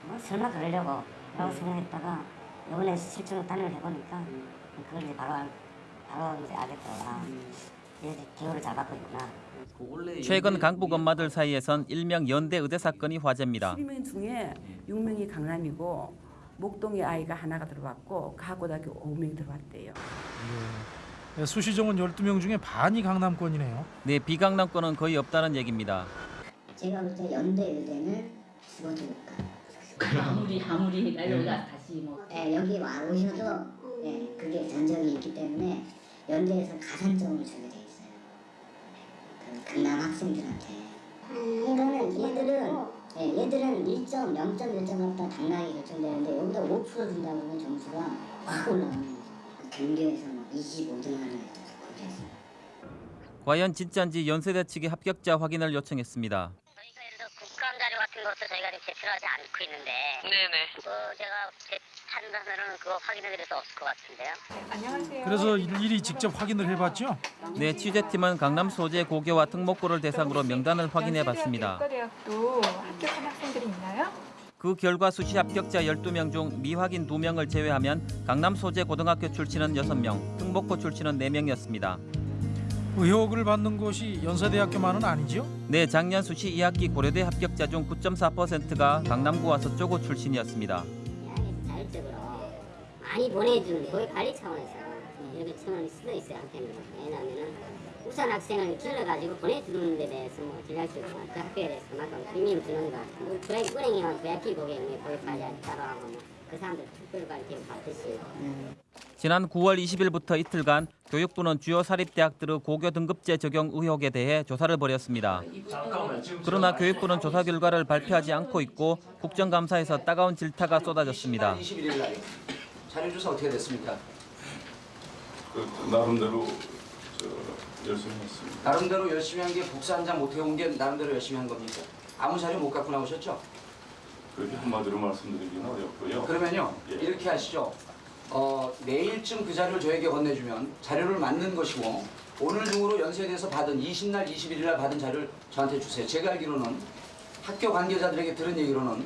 뭐 설마 그러려고 라고 생각했다가 이번에 실제로 단을 해보니까 그걸 이제 바로 알- 바로 이제 알게 되더라 이제 기호를 잘 받고 있구나 최근 강북 엄마들 사이에선 일명 연대 의대 사건이 화제입니다. 12명 중에 6명이 강남이고 목동에 아이가 하나가 들어왔고 가고등학교 5명이 들어왔대요. 네, 수시정원 12명 중에 반이 강남권이네요. 네, 비강남권은 거의 없다는 얘기입니다. 제가 볼 때 연대 의대는 죽어도 못 가. 아무리 아무리 날려가 다시 뭐 예, 여기 와 오셔도 예, 그게 전적이 있기 때문에 연대에서 가산점을 주게 돼 있어요. 그 강남 학생들한테. 이거는 얘들은 예, 얘들은 1점, 0점, 1점 갖다 당락이 결정되는데 여기다 5% 준다고 하면 점수가 확 올라가는 거죠. 그 경기에서 막 25등 하는 거기에서. 과연 진짜인지 연세대 측이 합격자 확인을 요청했습니다. 같은 것도 저희가 지금 제출하지 않고 있는데 네네 뭐 제가 제 판단으로는 그거 확인해드릴 수 없을 것 같은데요 안녕하세요. 그래서 일일이 직접 확인을 해봤죠. 네, 취재팀은 강남 소재 고교와 특목고를 대상으로 명단을 확인해 봤습니다. 의과대학도 합격한 학생들이 있나요? 그 결과 수시 합격자 12명 중 미확인 2명을 제외하면 강남 소재 고등학교 출신은 6명, 특목고 출신은 4명이었습니다. 의혹을 받는 곳이 연세대학교만은 아니죠. 네, 작년 수시 2학기 고려대 합격자 중 9.4%가 강남구와 서초구 출신이었습니다. 자율적으로 많이 보내주는 거의 관리 차원에서 이렇게 차원이 쓰여 있어야. 왜냐하면 우선 학생을 길러가지고 보내주는 데 대해서 뭐 기대할 수 있고 그 학교에 대해서 그만큼 의미를 두는 거. 뭐 불행, 불행이면 부야키 고객에 보육관리 따로 하고 뭐 그 사람들 특별 관리 대우 받듯이. 지난 9월 20일부터 이틀간 교육부는 주요 사립대학들의 고교 등급제 적용 의혹에 대해 조사를 벌였습니다. 그러나 교육부는 조사 결과를 발표하지 않고 있고 국정감사에서 따가운 질타가 쏟아졌습니다. 21일 날 자료 조사 어떻게 됐습니까? 그 나름대로 저 열심히 했습니다. 나름대로 열심히 한 게 복사 한 장 못 해온 게 나름대로 열심히 한 겁니까? 아무 자료 못 갖고 나오셨죠? 그렇게 한마디로 말씀드리기는 어렵고요. 그러면요 예. 이렇게 하시죠. 어, 내일쯤 그 자료를 저에게 건네주면 자료를 맞는 것이고 오늘 중으로 연세대에서 받은 20날, 21일 날 받은 자료를 저한테 주세요. 제가 알기로는 학교 관계자들에게 들은 얘기로는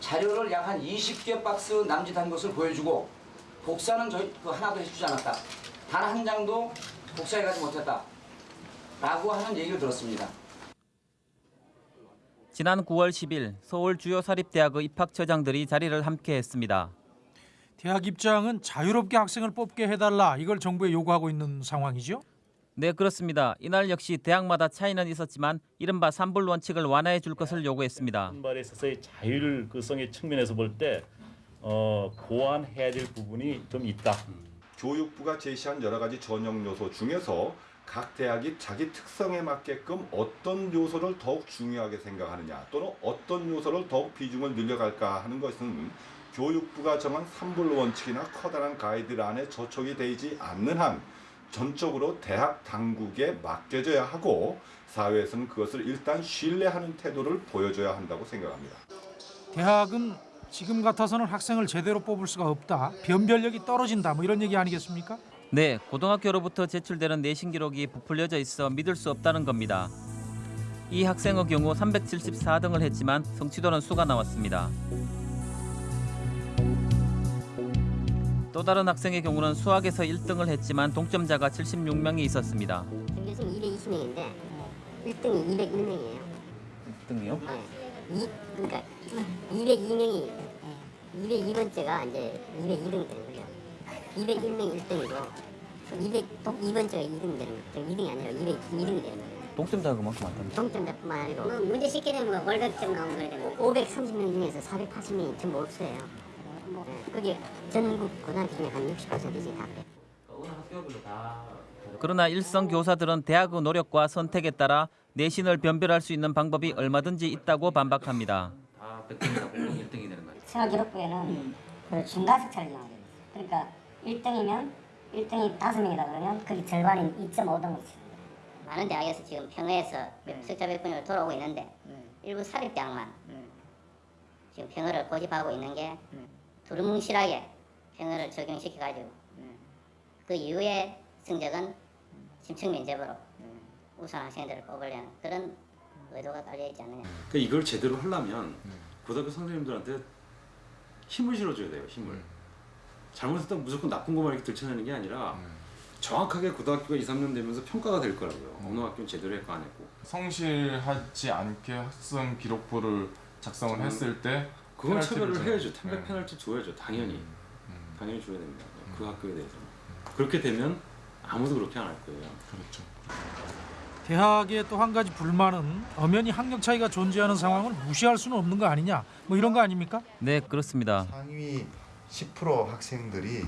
자료를 약 한 20개 박스 남짓한 것을 보여주고 복사는 저희 그 하나도 해주지 않았다. 단 한 장도 복사해가지 못했다. 라고 하는 얘기를 들었습니다. 지난 9월 10일 서울 주요 사립대학의 입학처장들이 자리를 함께 했습니다. 대학 입장은 자유롭게 학생을 뽑게 해달라 이걸 정부에 요구하고 있는 상황이죠. 네, 그렇습니다. 이날 역시 대학마다 차이는 있었지만 이른바 삼불 원칙을 완화해 줄 것을 요구했습니다. 선발에 있어서의 자율성의 측면에서 볼때 어, 보완해야 될 부분이 좀 있다. 교육부가 제시한 여러 가지 전형 요소 중에서 각 대학이 자기 특성에 맞게끔 어떤 요소를 더욱 중요하게 생각하느냐 또는 어떤 요소를 더욱 비중을 늘려갈까 하는 것은 교육부가 정한 삼불 원칙이나 커다란 가이드란에 저촉이 되지 않는 한 전적으로 대학 당국에 맡겨져야 하고 사회에서는 그것을 일단 신뢰하는 태도를 보여줘야 한다고 생각합니다. 대학은 지금 같아서는 학생을 제대로 뽑을 수가 없다. 변별력이 떨어진다. 뭐 이런 얘기 아니겠습니까? 네, 고등학교로부터 제출되는 내신 기록이 부풀려져 있어 믿을 수 없다는 겁니다. 이 학생의 경우 374등을 했지만 성취도는 수가 나왔습니다. 또 다른 학생의 경우는 수학에서 1등을 했지만 동점자가 76명이 있었습니다. 전교생 220명인데 1등이 201명이에요. 1등이요? 네. 이, 그러니까 202명이 202번째가 이제 202등 되는 거죠. 201명이 1등이고 202번째가 2등 되는 거죠. 2등이 아니라 202등 되는 거예요. 동점자가 그만큼 많답니다. 동점자뿐만 아니고 뭐 문제 쉽게 되면 뭐 월급점 나오는 거에 대한 530명 중에서 480명이 전부 없어요. 네. 그게 전국 고등학교 중에 한 60%씩 다. 그러나 일선 교사들은 대학의 노력과 선택에 따라 내신을 변별할 수 있는 방법이 얼마든지 있다고 반박합니다. 다 100등이다 보면 1등이 되는 거예요. 생활기록부에는 그 중간석차를 정하게 돼 있어요. 그러니까 1등이면 1등이 5명이다 그러면 그 절반인 2.5등을 치는 거예요. 많은 대학에서 지금 평의에서 석자 백분으로 돌아오고 있는데 일부 사립대학만 지금 평의를 고집하고 있는 게 두루뭉실하게 평의를 적용시켜가지고 그 이후에 성적은 심층 면접으로 우수 학생들을 뽑으려는 그런 의도가 깔려 있지 않느냐. 그러니까 이걸 제대로 하려면 고등학교 선생님들한테 힘을 실어줘야 돼요. 힘을. 잘못했다고 무조건 나쁜 것만 이렇게 들춰내는 게 아니라 정확하게 고등학교가 2, 3년 되면서 평가가 될 거라고요. 어느 학교는 제대로 했고 안 했고. 성실하지 않게 학생 기록부를 작성을 했을 때 그건 줘요. 해야죠. 템백 네. 페널티 줘야죠. 당연히. 당연히 줘야 됩니다. 그 학교에 대해서. 그렇게 되면 아무도 그렇게 안 할 거예요. 그렇죠. 대학의 또 한 가지 불만은 엄연히 학력 차이가 존재하는 상황을 무시할 수는 없는 거 아니냐. 뭐 이런 거 아닙니까? 네, 그렇습니다. 상위 10% 학생들이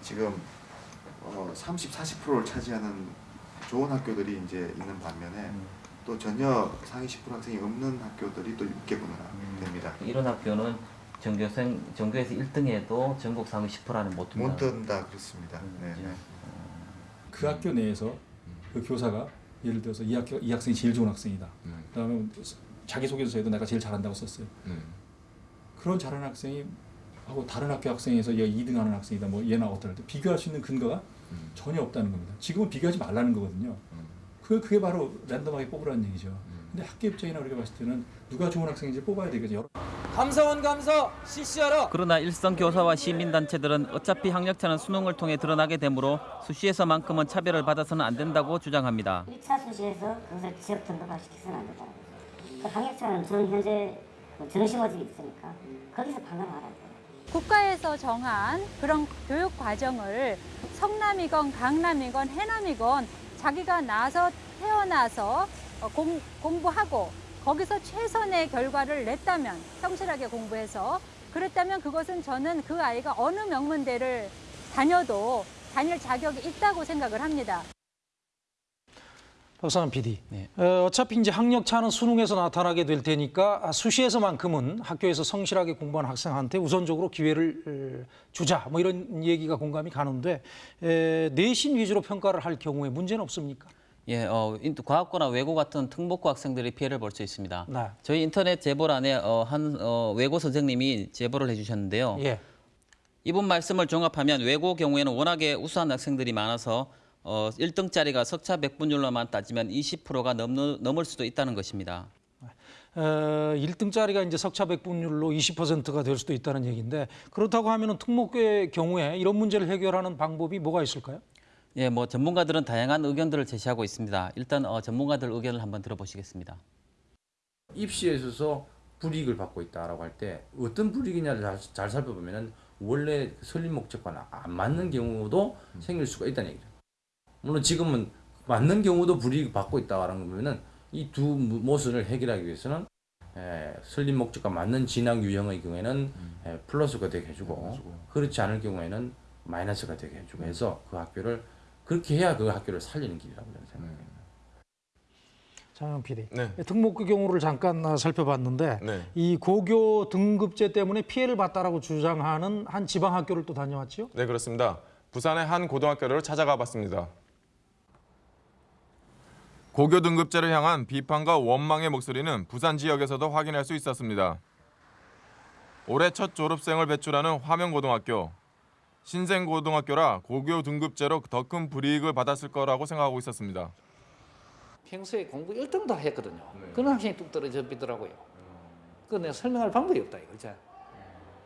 지금 어, 30, 40%를 차지하는 좋은 학교들이 이제 있는 반면에 또 전혀 상위 10% 학생이 없는 학교들이 또 6개구나 됩니다. 이런 학교는 전교생 전교에서 1등해도 전국 상위 10%라는 못 든다. 못 든다 그렇습니다. 네, 네. 그 학교 내에서 그 교사가 예를 들어서 이 학교 이 학생이 제일 좋은 학생이다. 그다음에 자기 소개서에도 내가 제일 잘한다고 썼어요. 그런 잘하는 학생이 하고 다른 학교 학생에서 얘 2등하는 학생이다. 뭐 얘나 어떨 때 비교할 수 있는 근거가 전혀 없다는 겁니다. 지금은 비교하지 말라는 거거든요. 그 그게 바로 랜덤하게 뽑으라는 얘기죠. 근데 학교 입장이나 우리가 봤을 때는 누가 좋은 학생인지 뽑아야 되겠죠. 여러 감사원 감사 실시하라. 그러나 일선 교사와 시민단체들은 어차피 학력차는 수능을 통해 드러나게 되므로 수시에서만큼은 차별을 받아서는 안 된다고 주장합니다. 1차 수시에서 그것을 지역 등급화시켜서는 안 거죠. 그 학력차는 저는 현재 뭐 전시모집이 있으니까 거기서 판단하라는 국가에서 정한 그런 교육 과정을 성남이건 강남이건 해남이건 자기가 나서 태어나서 어, 공, 공부하고 거기서 최선의 결과를 냈다면 성실하게 공부해서 그랬다면 그것은 저는 그 아이가 어느 명문대를 다녀도 다닐 자격이 있다고 생각을 합니다. 박상환 PD. 어, 어차피 이제 학력 차는 수능에서 나타나게 될 테니까 아, 수시에서만큼은 학교에서 성실하게 공부한 학생한테 우선적으로 기회를 어, 주자. 뭐 이런 얘기가 공감이 가는데 에, 내신 위주로 평가를 할 경우에 문제는 없습니까? 예, 어, 인- 과학고나 외고 같은 특목고 학생들이 피해를 볼 수 있습니다. 네. 저희 인터넷 제보란에 어, 한 어, 외고 선생님이 제보를 해주셨는데요. 예. 이분 말씀을 종합하면 외고 경우에는 워낙에 우수한 학생들이 많아서 어, 1등짜리가 석차 백분율로만 따지면 20%가 넘, 넘을 수도 있다는 것입니다. 어, 1등짜리가 이제 석차 백분율로 20%가 될 수도 있다는 얘기인데 그렇다고 하면은 특목고의 경우에 이런 문제를 해결하는 방법이 뭐가 있을까요? 예, 뭐 전문가들은 다양한 의견들을 제시하고 있습니다. 일단 어, 전문가들 의견을 한번 들어보시겠습니다. 입시에 있어서 불이익을 받고 있다라고 할 때 어떤 불이익이냐를 잘, 잘 살펴보면은 원래 설립 목적과는 안 맞는 경우도 생길 수가 있다는 얘기죠. 물론 지금은 맞는 경우도 불이익 받고 있다라는 거면은 이 두 모순을 해결하기 위해서는 에, 설립 목적과 맞는 진학 유형의 경우에는 에, 플러스가 되게 해주고 그렇지 않을 경우에는 마이너스가 되게 해주고 해서 그 학교를 그렇게 해야 그 학교를 살리는 길이라고 저는 생각합니다. 장영 PD. 네. 특목고 경우를 잠깐 아, 살펴봤는데 이 고교 등급제 때문에 피해를 봤다라고 주장하는 한 지방 학교를 또 다녀왔죠? 네, 그렇습니다. 부산의 한 고등학교를 찾아가 봤습니다. 고교 등급제를 향한 비판과 원망의 목소리는 부산 지역에서도 확인할 수 있었습니다. 올해 첫 졸업생을 배출하는 화명고등학교. 신생고등학교라 고교 등급제로 더 큰 불이익을 받았을 거라고 생각하고 있었습니다. 평소에 공부 1등도 했거든요. 그런 학생이 뚝 떨어져 비더라고요. 그 내가 설명할 방법이 없다 이거죠.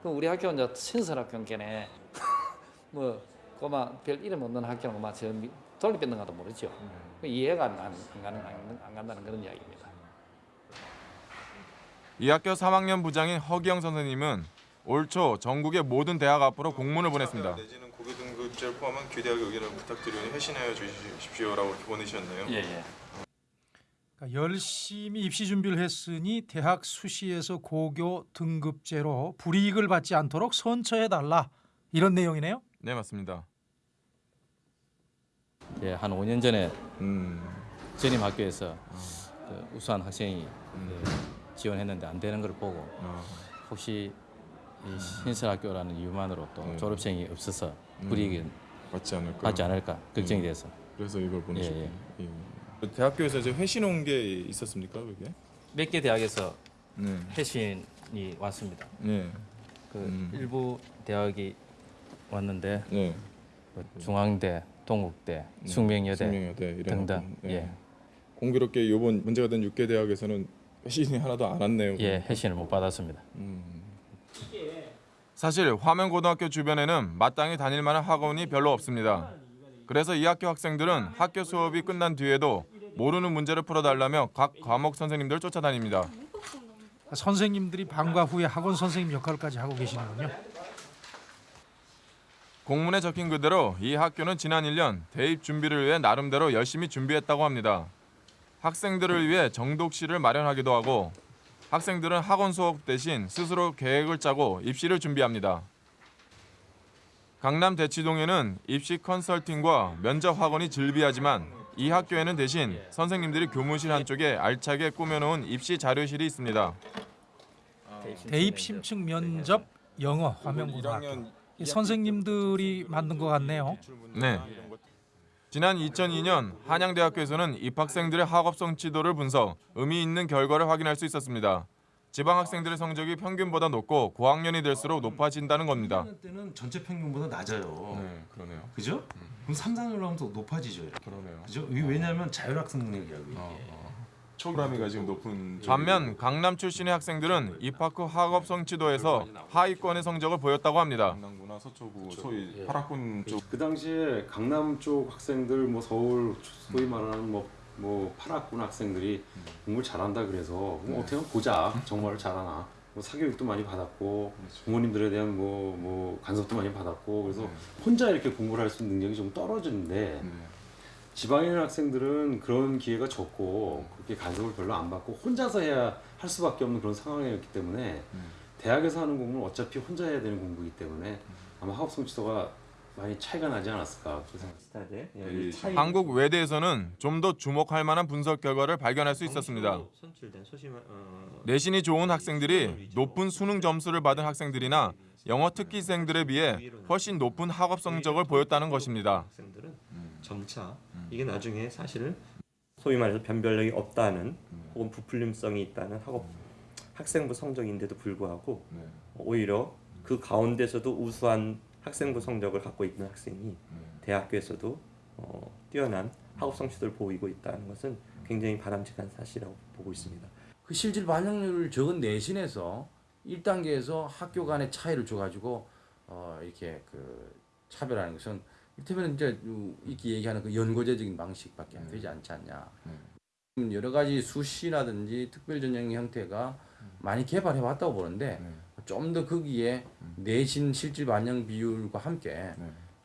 그 우리 학교는 이제 신설학교인께네 뭐 그마 별 이름 없는 학교는 그마 저 미- 돌립변동가도 모르죠. 그 이해가 안, 안, 안, 가는, 안, 안 간다는 그런 이야기입니다. 이 학교 3학년 부장인 허기영 선생님은 올 초 전국의 모든 대학 앞으로 공문을 보냈습니다. 내지는 고교 등급제를 포함한 교대학 의견을 부탁드리니 회신하여 주십시오라고 이렇게 보내셨네요. 예, 예. 그러니까 열심히 입시 준비를 했으니 대학 수시에서 고교 등급제로 불이익을 받지 않도록 선처해 달라 이런 내용이네요. 네, 맞습니다. 예, 한 5년 전에 전임 학교에서 그 우수한 학생이 그 지원했는데 안 되는 걸 보고 혹시 이 신설학교라는 이유만으로 또 졸업생이 없어서 불이익이 받지 않을까 받지 않을까 걱정이 돼서 그래서 이걸 보내셨군요. 예, 예. 예. 대학교에서 이제 회신 온 게 있었습니까, 그게? 몇 개 대학에서 네. 회신이 왔습니다. 네. 그 일부 대학이 왔는데 네. 그 중앙대, 동국대, 네. 숙명여대, 숙명여대 등등. 네. 예, 공교롭게 이번 문제가 된 6개 대학에서는 회신이 하나도 안 왔네요. 예, 회신을 못 받았습니다. 사실 화명고등학교 주변에는 마땅히 다닐 만한 학원이 별로 없습니다. 그래서 이 학교 학생들은 학교 수업이 끝난 뒤에도 모르는 문제를 풀어달라며 각 과목 선생님들 쫓아다닙니다. 선생님들이 방과 후에 학원 선생님 역할까지 하고 계시는군요. 공문에 적힌 그대로 이 학교는 지난 1년 대입 준비를 위해 나름대로 열심히 준비했다고 합니다. 학생들을 위해 정독실을 마련하기도 하고 학생들은 학원 수업 대신 스스로 계획을 짜고 입시를 준비합니다. 강남 대치동에는 입시 컨설팅과 면접 학원이 즐비하지만 이 학교에는 대신 선생님들이 교무실 한쪽에 알차게 꾸며놓은 입시 자료실이 있습니다. 대입 심층 면접 영어 화명고등학교. 이 선생님들이 만든 것 같네요. 네. 지난 2002년 한양대학교에서는 입학생들의 학업성 지도를 분석, 의미 있는 결과를 확인할 수 있었습니다. 지방 학생들의 성적이 평균보다 높고 고학년이 될수록 높아진다는 겁니다. 때는 전체 평균보다 낮아요. 네, 그러네요. 그죠? 그럼 3, 4년로 하면 더 높아지죠. 이렇게. 그러네요. 그죠? 왜냐하면 자율학습 능력이라고 이게. 초기라미가 지금 높은 반면 강남 출신의 학생들은 입학 후 학업성 지도에서 하위권의 성적을 보였다고 합니다. 강남구나 서초구 소위 파락군 쪽. 그 당시에 강남 쪽 학생들 뭐 서울 소위 말하는 뭐, 뭐 파락군 학생들이 공부를 잘한다 그래서 뭐 어떻게 하면 보자. 정말 잘하나. 뭐 사교육도 많이 받았고 부모님들에 대한 뭐, 뭐 간섭도 많이 받았고 그래서 혼자 이렇게 공부를 할 수 있는 능력이 좀 떨어지는데 지방에 있는 학생들은 그런 기회가 적고 그렇게 간섭을 별로 안 받고 혼자서 해야 할 수밖에 없는 그런 상황이었기 때문에 대학에서 하는 공부는 어차피 혼자 해야 되는 공부이기 때문에 아마 학업성 지도가 많이 차이가 나지 않았을까 생각이 예. 한국 외대에서는 좀 더 주목할 만한 분석 결과를 발견할 수 있었습니다. 선출된 소심 어, 내신이 좋은 학생들이 높은 수능 점수를 받은 학생들이나 영어 특기생들에 비해 훨씬 높은 학업 성적을 보였다는 것입니다. 학생들은 점차 이게 나중에 사실 소위 말해서 변별력이 없다는 혹은 부풀림성이 있다는 학업 학생부 성적인데도 불구하고 오히려 그 가운데서도 우수한 학생부 성적을 갖고 있는 학생이 대학교에서도 어, 뛰어난 학업 성취도를 보이고 있다는 것은 굉장히 바람직한 사실이라고 보고 있습니다. 그 실질 반영률을 적은 내신에서 1단계에서 학교 간의 차이를 줘가지고 어 이렇게 그 차별하는 것은 이를테면 이제 이렇게 얘기하는 그 연고제적인 방식밖에 안 되지 않지 않냐. 음, 여러 가지 수시라든지 특별 전형 형태가 많이 개발해 왔다고 보는데 좀 더 거기에 내신 실질 반영 비율과 함께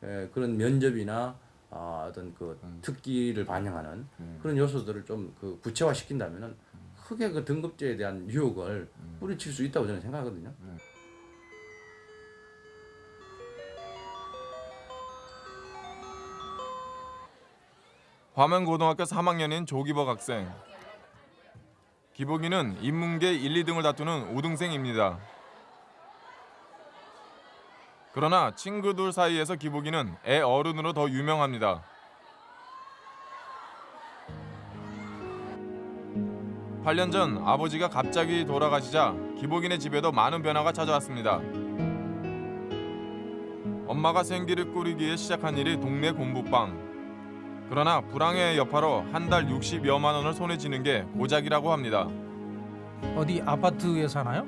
에, 그런 면접이나 아, 어떤 그 특기를 반영하는 그런 요소들을 좀 그 구체화 시킨다면은 크게 그 등급제에 대한 유혹을 뿌리칠 수 있다고 저는 생각하거든요. 화명고등학교 3학년인 조기복 학생. 기복이는 인문계 1, 2등을 다투는 5등생입니다. 그러나 친구들 사이에서 기복이는 애 어른으로 더 유명합니다. 8년 전 아버지가 갑자기 돌아가시자 기복이네 집에도 많은 변화가 찾아왔습니다. 엄마가 생기를 꾸리기에 시작한 일이 동네 공부방. 그러나 불황의 여파로 한 달 60여만 원을 손에 쥐는 게 고작이라고 합니다. 어디 아파트에 사나요?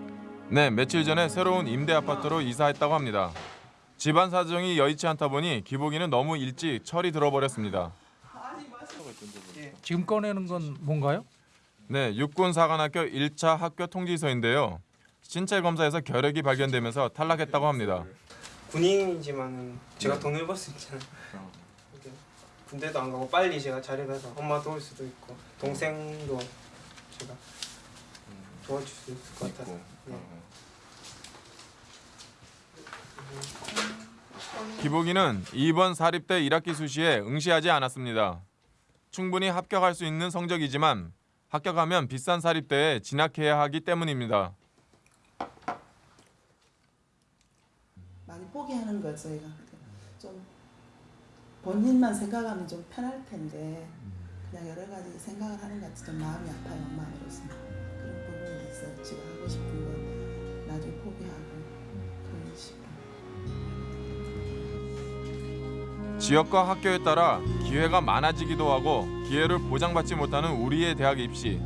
네, 며칠 전에 새로운 임대 아파트로 이사했다고 합니다. 집안 사정이 여의치 않다 보니 기복이는 너무 일찍 철이 들어버렸습니다. 지금 꺼내는 건 뭔가요? 네, 육군사관학교 1차 학교 통지서인데요. 신체 검사에서 결핵이 발견되면서 탈락했다고 합니다. 군인이지만 제가 돈을 벌 수 있잖아요. 군대도 안 가고 빨리 제가 자리 가서 엄마 도울 수도 있고 동생도 제가 도와줄 수 있을 것 같아서. 네. 기복이는 이번 사립대 1학기 수시에 응시하지 않았습니다. 충분히 합격할 수 있는 성적이지만 합격하면 비싼 사립대에 진학해야 하기 때문입니다. 많이 포기하는 거죠, 얘가. 좀 본인만 생각하면 좀 편할 텐데 그냥 여러 가지 생각을 하는 것 같아 좀 마음이 아파요, 마음으로서. 그런 부분이 있어요. 지금 하고 싶은 건 나중에 포기하고 그런 식으로. 지역과 학교에 따라 기회가 많아지기도 하고 기회를 보장받지 못하는 우리의 대학 입시.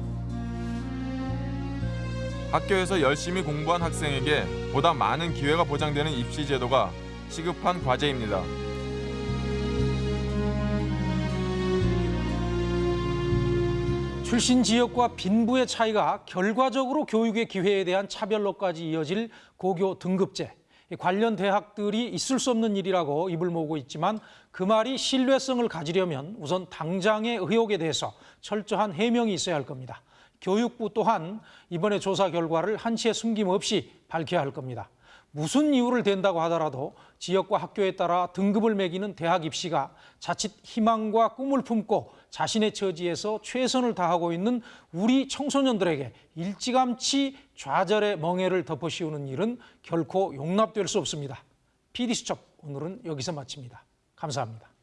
학교에서 열심히 공부한 학생에게 보다 많은 기회가 보장되는 입시 제도가 시급한 과제입니다. 출신 지역과 빈부의 차이가 결과적으로 교육의 기회에 대한 차별로까지 이어질 고교 등급제. 이 관련 대학들이 있을 수 없는 일이라고 입을 모으고 있지만 그 말이 신뢰성을 가지려면 우선 당장의 의혹에 대해서 철저한 해명이 있어야 할 겁니다. 교육부 또한 이번에 조사 결과를 한치의 숨김 없이 밝혀야 할 겁니다. 무슨 이유를 댄다고 하더라도 지역과 학교에 따라 등급을 매기는 대학 입시가 자칫 희망과 꿈을 품고 자신의 처지에서 최선을 다하고 있는 우리 청소년들에게 일찌감치 좌절의 멍해를 덮어씌우는 일은 결코 용납될 수 없습니다. PD수첩 오늘은 여기서 마칩니다. 감사합니다.